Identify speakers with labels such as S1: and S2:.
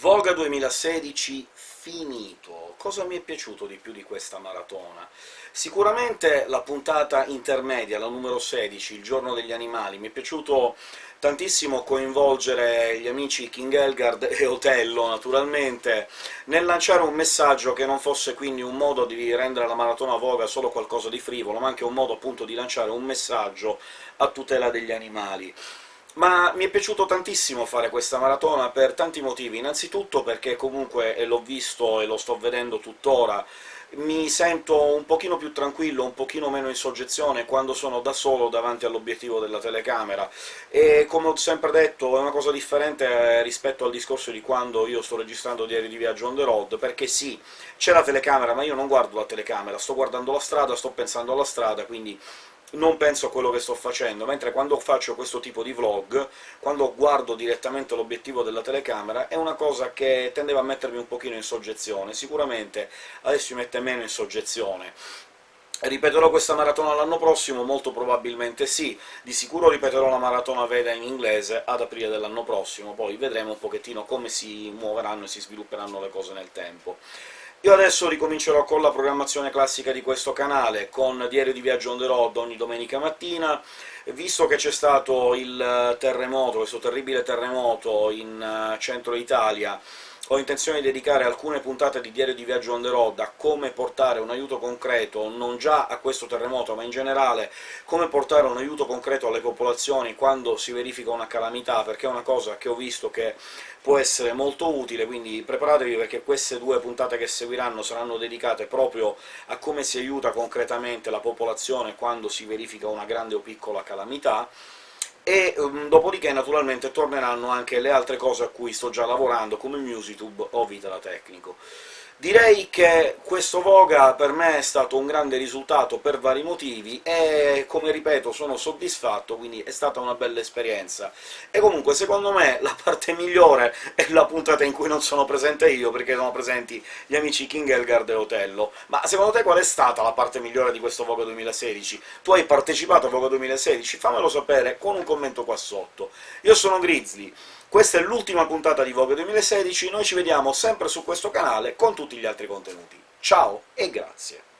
S1: Voga 2016 finito. Cosa mi è piaciuto di più di questa maratona? Sicuramente la puntata intermedia, la numero 16, Il giorno degli animali, mi è piaciuto tantissimo coinvolgere gli amici King Elgard e Otello, naturalmente, nel lanciare un messaggio che non fosse quindi un modo di rendere la maratona Voga solo qualcosa di frivolo, ma anche un modo appunto di lanciare un messaggio a tutela degli animali ma mi è piaciuto tantissimo fare questa maratona per tanti motivi. Innanzitutto perché comunque, l'ho visto e lo sto vedendo tuttora, mi sento un pochino più tranquillo, un pochino meno in soggezione quando sono da solo davanti all'obiettivo della telecamera, e come ho sempre detto è una cosa differente eh, rispetto al discorso di quando io sto registrando diario di viaggio on the road, perché sì, c'è la telecamera, ma io non guardo la telecamera, sto guardando la strada, sto pensando alla strada, quindi non penso a quello che sto facendo, mentre quando faccio questo tipo di vlog, quando guardo direttamente l'obiettivo della telecamera, è una cosa che tendeva a mettermi un pochino in soggezione. Sicuramente adesso mi mette meno in soggezione. Ripeterò questa maratona l'anno prossimo? Molto probabilmente sì. Di sicuro ripeterò la maratona Veda in inglese ad aprile dell'anno prossimo, poi vedremo un pochettino come si muoveranno e si svilupperanno le cose nel tempo. Io adesso ricomincerò con la programmazione classica di questo canale, con Diario di Viaggio on the road ogni domenica mattina, visto che c'è stato il terremoto, questo terribile terremoto in eh, centro Italia, ho intenzione di dedicare alcune puntate di Diario di Viaggio on the road a come portare un aiuto concreto, non già a questo terremoto, ma in generale come portare un aiuto concreto alle popolazioni quando si verifica una calamità, perché è una cosa che ho visto che può essere molto utile, quindi preparatevi perché queste due puntate che seguiranno saranno dedicate proprio a come si aiuta concretamente la popolazione quando si verifica una grande o piccola calamità, e um, dopodiché naturalmente torneranno anche le altre cose a cui sto già lavorando, come Musitube o Vitala Tecnico. Direi che questo Voga per me è stato un grande risultato per vari motivi, e come ripeto sono soddisfatto, quindi è stata una bella esperienza. E comunque, secondo me, la parte migliore è la puntata in cui non sono presente io, perché sono presenti gli amici King Elgard e Otello. Ma secondo te qual è stata la parte migliore di questo Voga 2016? Tu hai partecipato a Voga 2016? Fammelo sapere con un commento qua sotto. Io sono Grizzly, questa è l'ultima puntata di Vogue 2016, noi ci vediamo sempre su questo canale con tutti gli altri contenuti. Ciao e grazie!